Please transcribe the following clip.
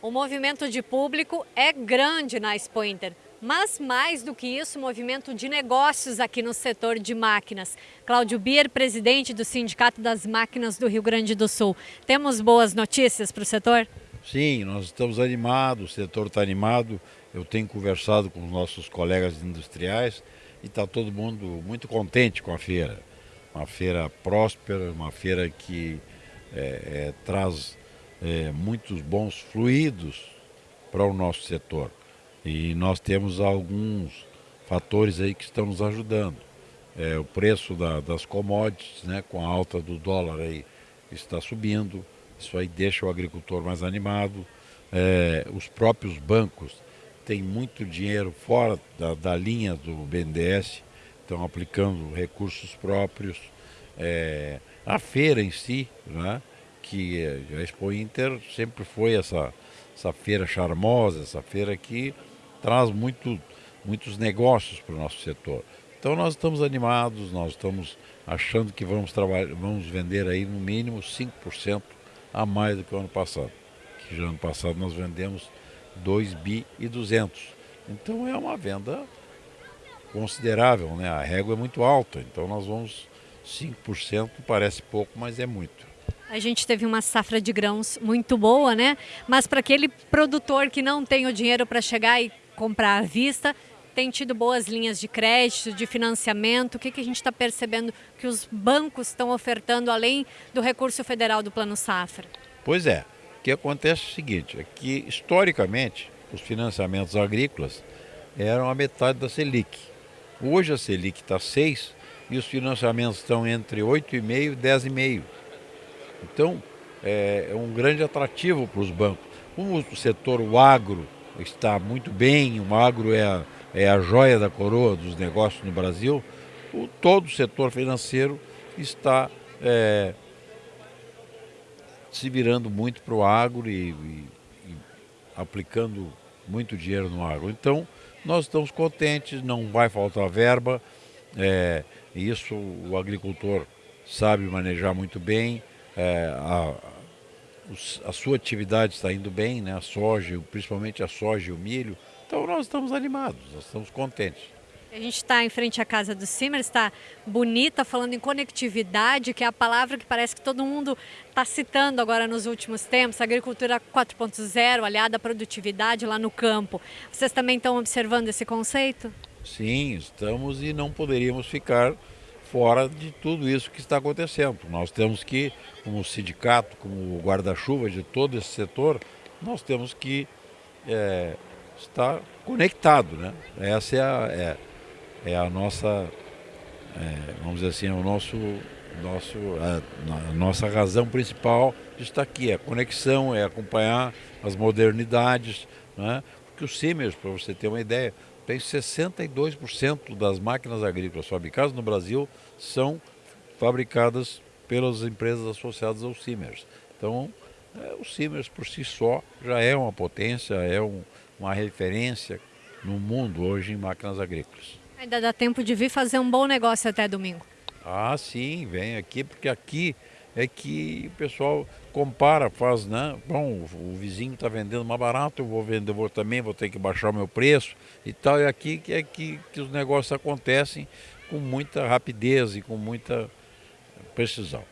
O movimento de público é grande na Expo Inter, mas mais do que isso, movimento de negócios aqui no setor de máquinas. Cláudio Bier, presidente do Sindicato das Máquinas do Rio Grande do Sul. Temos boas notícias para o setor? Sim, nós estamos animados, o setor está animado. Eu tenho conversado com os nossos colegas industriais e está todo mundo muito contente com a feira. Uma feira próspera, uma feira que é, é, traz é, muitos bons fluidos para o nosso setor. E nós temos alguns fatores aí que estão nos ajudando. É, o preço da, das commodities, né, com a alta do dólar aí, está subindo. Isso aí deixa o agricultor mais animado. É, os próprios bancos têm muito dinheiro fora da, da linha do BNDES, estão aplicando recursos próprios. É, a feira em si, né, que a Expo Inter sempre foi essa, essa feira charmosa, essa feira que traz muito, muitos negócios para o nosso setor. Então nós estamos animados, nós estamos achando que vamos, vamos vender aí no mínimo 5% a mais do que o ano passado. Que já ano passado nós vendemos 2 bi e 200. Então é uma venda considerável, né? A régua é muito alta, então nós vamos 5%, parece pouco, mas é muito. A gente teve uma safra de grãos muito boa, né? Mas para aquele produtor que não tem o dinheiro para chegar e comprar à vista, tem tido boas linhas de crédito, de financiamento. O que, que a gente está percebendo que os bancos estão ofertando além do recurso federal do Plano Safra? Pois é. O que acontece é o seguinte, é que historicamente os financiamentos agrícolas eram a metade da Selic. Hoje a Selic está 6 e os financiamentos estão entre 8,5 e 10,5. Então, é, é um grande atrativo para os bancos. Como o setor o agro está muito bem, o agro é a, é a joia da coroa dos negócios no Brasil, o, todo o setor financeiro está é, se virando muito para o agro e, e, e aplicando muito dinheiro no agro. Então, nós estamos contentes, não vai faltar verba, é, isso o agricultor sabe manejar muito bem, é, a, a, sua atividade está indo bem, né? a soja, principalmente a soja e o milho. Então nós estamos animados, nós estamos contentes. A gente está em frente à casa do Simmer, está bonita, falando em conectividade, que é a palavra que parece que todo mundo está citando agora nos últimos tempos, agricultura 4.0, aliada à produtividade lá no campo. Vocês também estão observando esse conceito? Sim, estamos e não poderíamos ficar fora de tudo isso que está acontecendo. Nós temos que, como sindicato, como guarda-chuva de todo esse setor, nós temos que é, estar conectado. Né? Essa é a, é, é a nossa, é, vamos dizer assim, é o nosso, nosso, a, a, nossa razão principal de estar aqui. É a conexão, é acompanhar as modernidades. Né? Porque o Siemens, para você ter uma ideia, tem 62% das máquinas agrícolas fabricadas no Brasil são fabricadas pelas empresas associadas ao Siemens. Então, é, o Siemens por si só já é uma potência, é um, uma referência no mundo hoje em máquinas agrícolas. Ainda dá tempo de vir fazer um bom negócio até domingo. Ah, sim, vem aqui, porque aqui é que o pessoal compara, faz, né? Bom, o vizinho está vendendo mais barato, eu vou vender, vou também, vou ter que baixar o meu preço e tal. E aqui que é que, que os negócios acontecem com muita rapidez e com muita precisão.